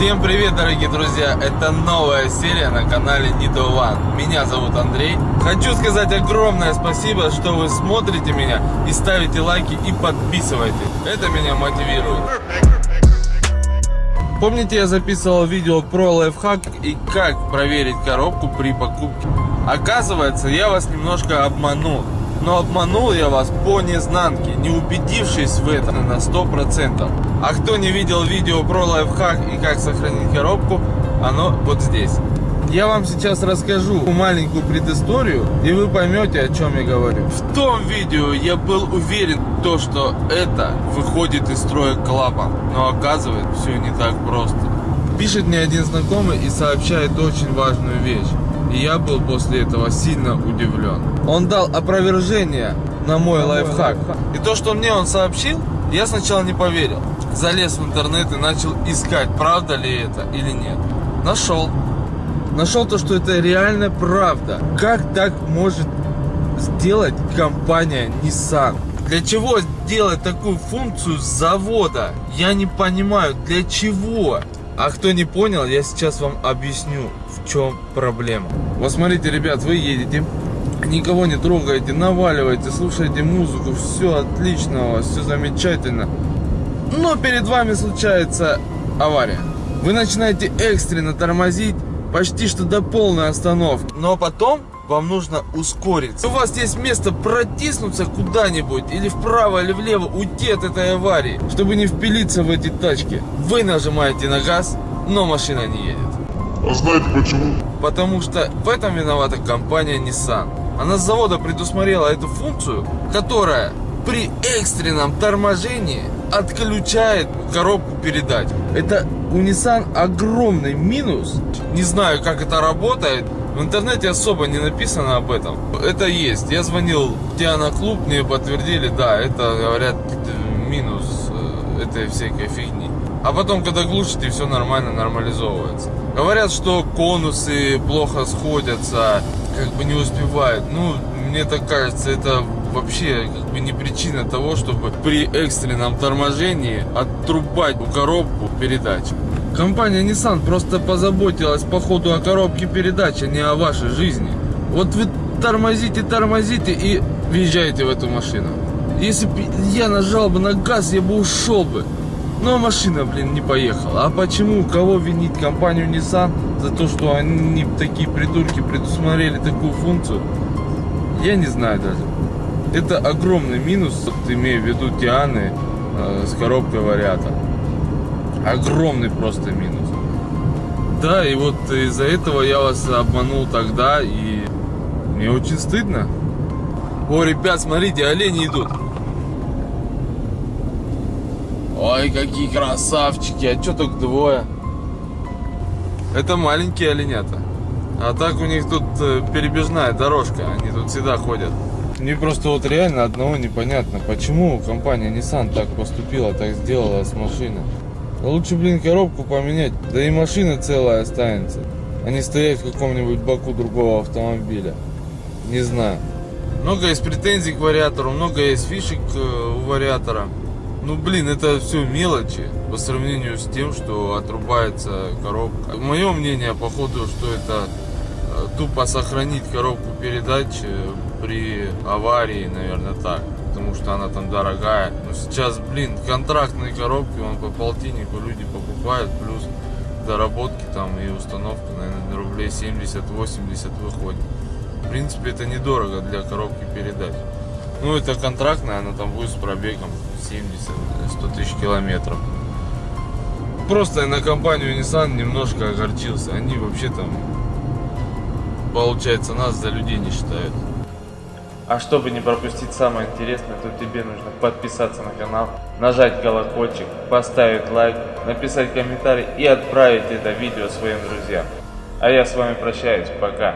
Всем привет, дорогие друзья! Это новая серия на канале Nido One. Меня зовут Андрей. Хочу сказать огромное спасибо, что вы смотрите меня и ставите лайки и подписывайтесь. Это меня мотивирует. Помните, я записывал видео про лайфхак и как проверить коробку при покупке? Оказывается, я вас немножко обманул. Но обманул я вас по незнанке, не убедившись в этом на 100%. А кто не видел видео про лайфхак и как сохранить коробку, оно вот здесь. Я вам сейчас расскажу маленькую предысторию, и вы поймете, о чем я говорю. В том видео я был уверен, то, что это выходит из строя клапан. Но оказывается, все не так просто. Пишет мне один знакомый и сообщает очень важную вещь. И я был после этого сильно удивлен. Он дал опровержение на мой лайфхак. И то, что мне он сообщил, я сначала не поверил. Залез в интернет и начал искать, правда ли это или нет. Нашел. Нашел то, что это реально правда. Как так может сделать компания Nissan? Для чего сделать такую функцию завода? Я не понимаю, для чего? А кто не понял, я сейчас вам объясню, в чем проблема. Вот смотрите, ребят, вы едете, никого не трогаете, наваливаете, слушаете музыку, все отлично все замечательно. Но перед вами случается авария. Вы начинаете экстренно тормозить, почти что до полной остановки. Но потом вам нужно ускориться. У вас есть место протиснуться куда-нибудь, или вправо, или влево, уйти от этой аварии, чтобы не впилиться в эти тачки. Вы нажимаете на газ, но машина не едет. А знаете почему? Потому что в этом виновата компания Nissan. Она с завода предусмотрела эту функцию, которая при экстренном торможении отключает коробку передач. Это у Nissan огромный минус. Не знаю, как это работает. В интернете особо не написано об этом. Это есть. Я звонил в Диана Клуб, мне подтвердили, да, это, говорят, минус э, этой всякой фигни. А потом, когда глушите, все нормально, нормализовывается. Говорят, что конусы плохо сходятся, как бы не успевают. Ну, мне так кажется, это вообще как бы не причина того, чтобы при экстренном торможении отрубать коробку передач. Компания Nissan просто позаботилась по ходу о коробке передач, а не о вашей жизни. Вот вы тормозите, тормозите и въезжаете в эту машину. Если бы я нажал бы на газ, я бы ушел бы. Но машина, блин, не поехала. А почему? Кого винить? Компанию Nissan за то, что они такие придурки предусмотрели такую функцию? Я не знаю даже. Это огромный минус, вот, имея в виду Тианы э, с коробкой вариатор. Огромный просто минус. Да, и вот из-за этого я вас обманул тогда, и мне очень стыдно. О, ребят, смотрите, олени идут. Ой, какие красавчики, а что только двое? Это маленькие оленята. А так у них тут э, перебежная дорожка, они тут всегда ходят. Мне просто вот реально одного непонятно, почему компания Nissan так поступила, так сделала с машиной. Лучше, блин, коробку поменять, да и машина целая останется. А не стоять в каком-нибудь боку другого автомобиля. Не знаю. Много есть претензий к вариатору, много есть фишек э, у вариатора. Ну, блин, это все мелочи по сравнению с тем, что отрубается коробка. Мое мнение, походу, что это э, тупо сохранить коробку передач э, при аварии, наверное, так. Потому что она там дорогая. Но сейчас, блин, контрактные коробки, он по полтиннику люди покупают, плюс доработки там и установка, наверное, рублей 70-80 выходит. В принципе, это недорого для коробки передач. Ну, это контрактная, она там будет с пробегом 70-100 тысяч километров. Просто я на компанию Nissan немножко огорчился. Они вообще там, получается, нас за людей не считают. А чтобы не пропустить самое интересное, то тебе нужно подписаться на канал, нажать колокольчик, поставить лайк, написать комментарий и отправить это видео своим друзьям. А я с вами прощаюсь, пока.